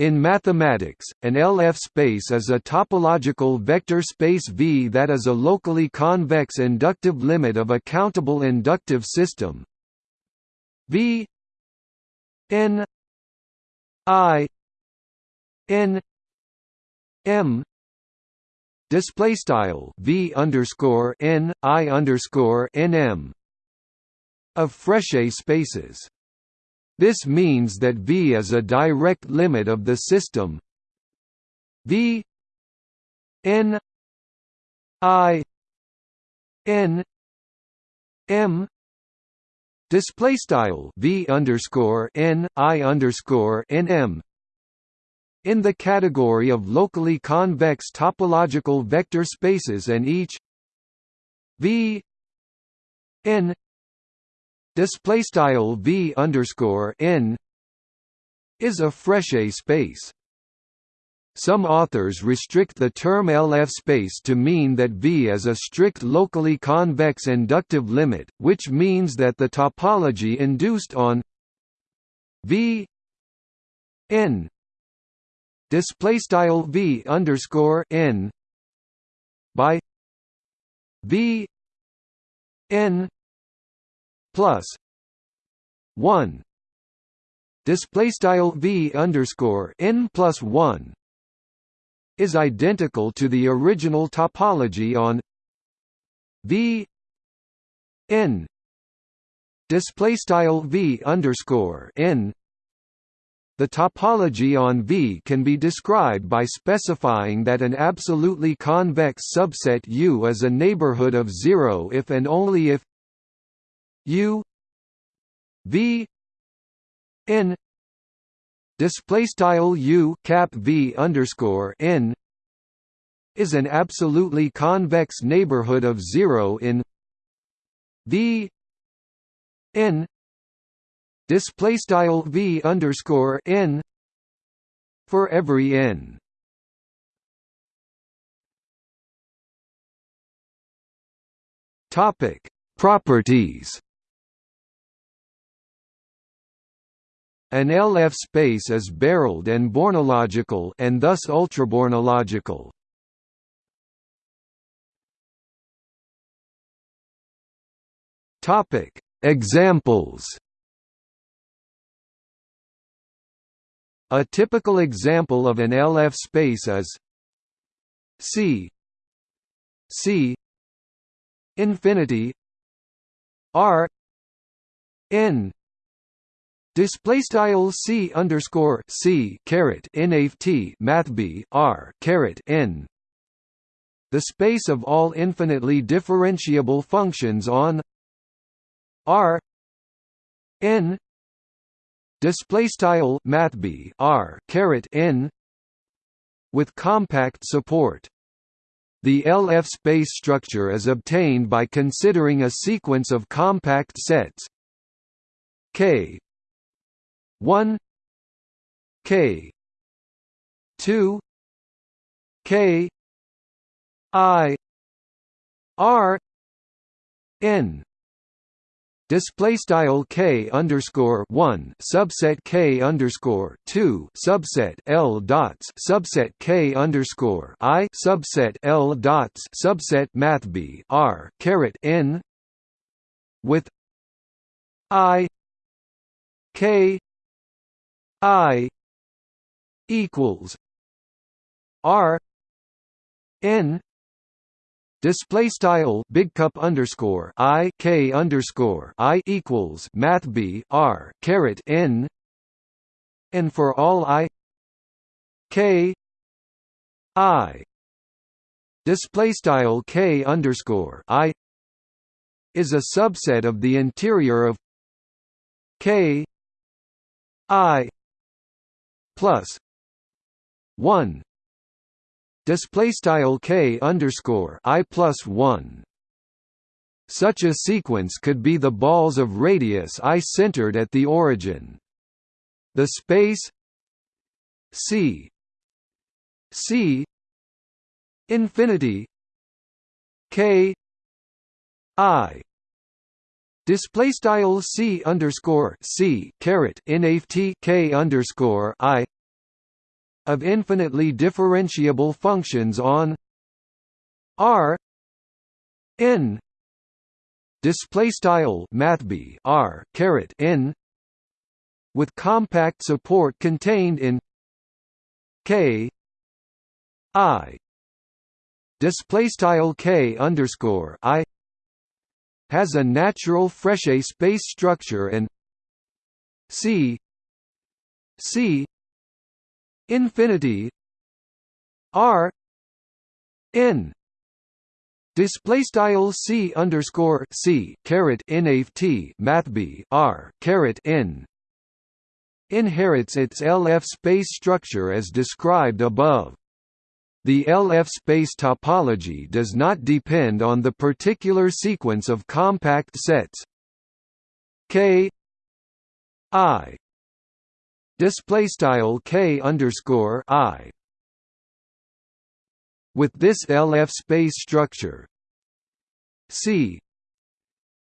In mathematics, an LF space is a topological vector space V that is a locally convex inductive limit of a countable inductive system. V n i n m display style V underscore n i underscore n m of Frechet spaces. This means that V is a direct limit of the system. V n i n m display style V underscore n i underscore n m. In the category of locally convex topological vector spaces and each V n display style v underscore n is a Frechet space. Some authors restrict the term LF space to mean that V is a strict locally convex inductive limit, which means that the topology induced on V n display style V underscore n by V n plus one. Display style v underscore n plus one is identical to the original topology on v n. Display style v underscore n. The topology on V can be described by specifying that an absolutely convex subset U is a neighborhood of zero if and only if U V N display style U cap V underscore N is an absolutely convex neighborhood of zero in V N display style V underscore N for every N. Topic properties An LF space is barreled and bornological and thus ultrabornological. Topic: Examples. A typical example of an LF space is C C infinity R N Display style c underscore c caret nft math b r caret n. The space of all infinitely differentiable functions on R n display style math b r caret n with compact support. The LF space structure is obtained by considering a sequence of compact sets K 1 K 2 K I R N. Display style k underscore one subset k underscore two subset l dots subset k underscore i subset l dots subset math b r caret n. With i k I equals R N display style big cup underscore I K underscore I equals math B R caret N and for all I K I display style K underscore I is a subset of the interior of K I plus one display style k underscore i plus one. Such a sequence could be the balls of radius i centered at the origin. The space c c infinity k i display style c underscore c caret nft k underscore i of infinitely differentiable functions on R n display style mathb R caret n with compact support contained in K I display style K underscore I has a natural Frechet space structure and C C infinity R N display style C underscore C caret nft mathb R caret N inherits its LF space structure as described above. The LF space topology does not depend on the particular sequence of compact sets. K I display style K underscore I. With this LF space structure C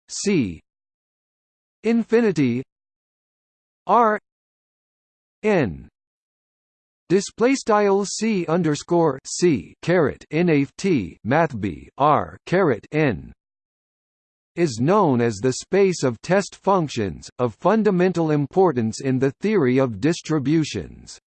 C infinity R n display style c underscore c caret nft mathb r caret n is known as the space of test functions, of fundamental importance in the theory of distributions.